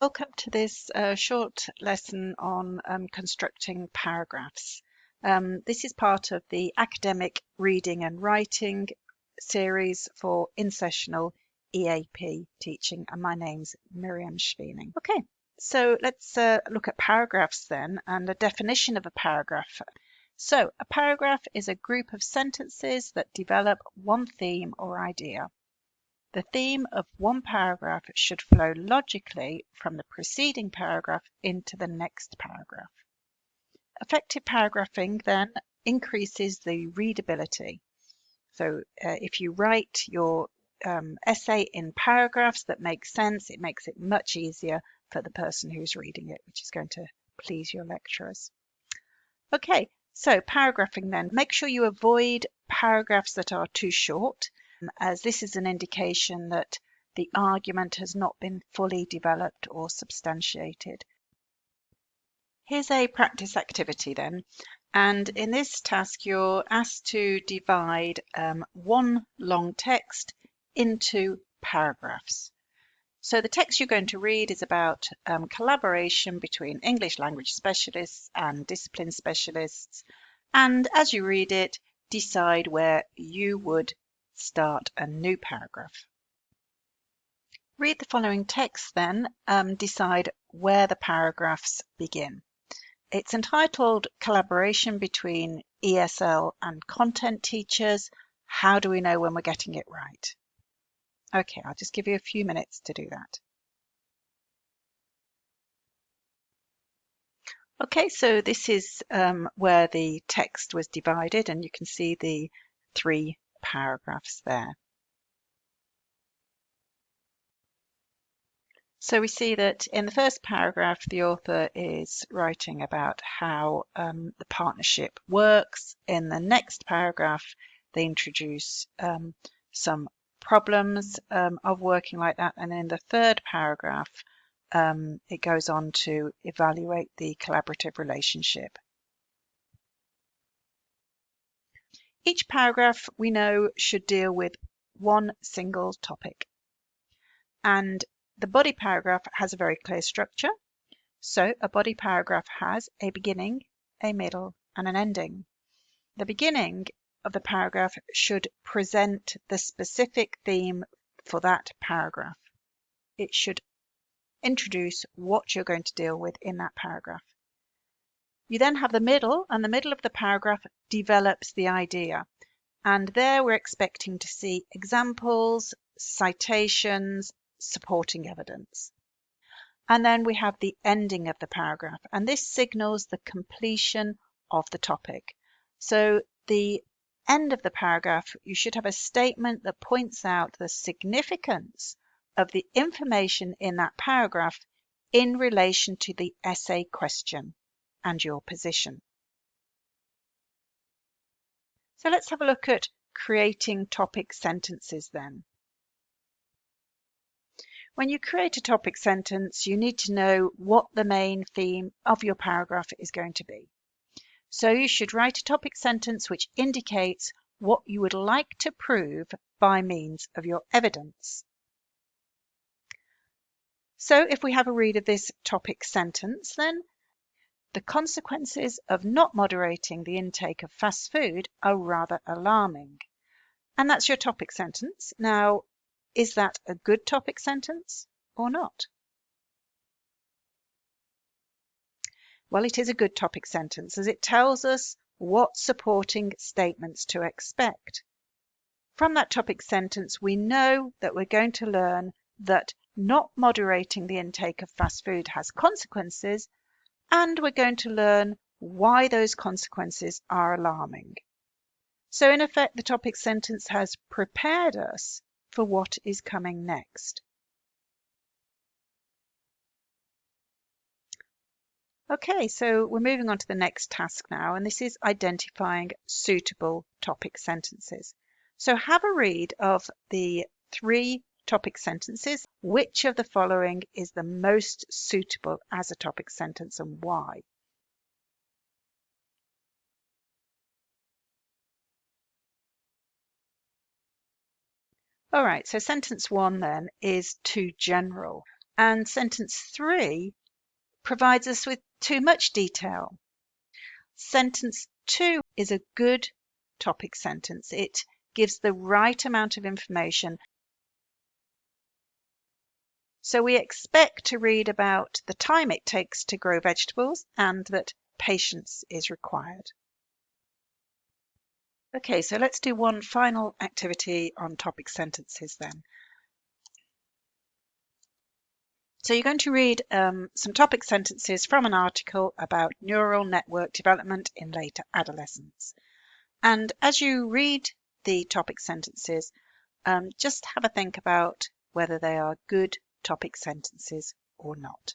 Welcome to this uh, short lesson on um, constructing paragraphs. Um, this is part of the academic reading and writing series for in-sessional EAP teaching and my name's Miriam Schweening. Okay, so let's uh, look at paragraphs then and a definition of a paragraph. So a paragraph is a group of sentences that develop one theme or idea. The theme of one paragraph should flow logically from the preceding paragraph into the next paragraph. Effective paragraphing then increases the readability. So uh, if you write your um, essay in paragraphs that make sense, it makes it much easier for the person who's reading it, which is going to please your lecturers. Okay, so paragraphing then. Make sure you avoid paragraphs that are too short as this is an indication that the argument has not been fully developed or substantiated. Here's a practice activity then. And in this task, you're asked to divide um, one long text into paragraphs. So the text you're going to read is about um, collaboration between English language specialists and discipline specialists. And as you read it, decide where you would start a new paragraph. Read the following text then, um, decide where the paragraphs begin. It's entitled Collaboration Between ESL and Content Teachers. How do we know when we're getting it right? Okay, I'll just give you a few minutes to do that. Okay, so this is um, where the text was divided and you can see the three paragraphs there. So we see that in the first paragraph, the author is writing about how um, the partnership works. In the next paragraph, they introduce um, some problems um, of working like that. And in the third paragraph, um, it goes on to evaluate the collaborative relationship. Each paragraph we know should deal with one single topic. And the body paragraph has a very clear structure. So a body paragraph has a beginning, a middle, and an ending. The beginning of the paragraph should present the specific theme for that paragraph. It should introduce what you're going to deal with in that paragraph. You then have the middle, and the middle of the paragraph develops the idea. And there we're expecting to see examples, citations, supporting evidence. And then we have the ending of the paragraph, and this signals the completion of the topic. So the end of the paragraph, you should have a statement that points out the significance of the information in that paragraph in relation to the essay question and your position. So let's have a look at creating topic sentences then. When you create a topic sentence, you need to know what the main theme of your paragraph is going to be. So you should write a topic sentence which indicates what you would like to prove by means of your evidence. So if we have a read of this topic sentence, then the consequences of not moderating the intake of fast food are rather alarming. And that's your topic sentence. Now, is that a good topic sentence or not? Well, it is a good topic sentence as it tells us what supporting statements to expect. From that topic sentence, we know that we're going to learn that not moderating the intake of fast food has consequences and we're going to learn why those consequences are alarming. So in effect, the topic sentence has prepared us for what is coming next. Okay, so we're moving on to the next task now, and this is identifying suitable topic sentences. So have a read of the three topic sentences. Which of the following is the most suitable as a topic sentence and why? All right, so sentence one then is too general. And sentence three provides us with too much detail. Sentence two is a good topic sentence. It gives the right amount of information. So we expect to read about the time it takes to grow vegetables and that patience is required. Okay, so let's do one final activity on topic sentences then. So you're going to read um, some topic sentences from an article about neural network development in later adolescence. And as you read the topic sentences, um, just have a think about whether they are good topic sentences or not.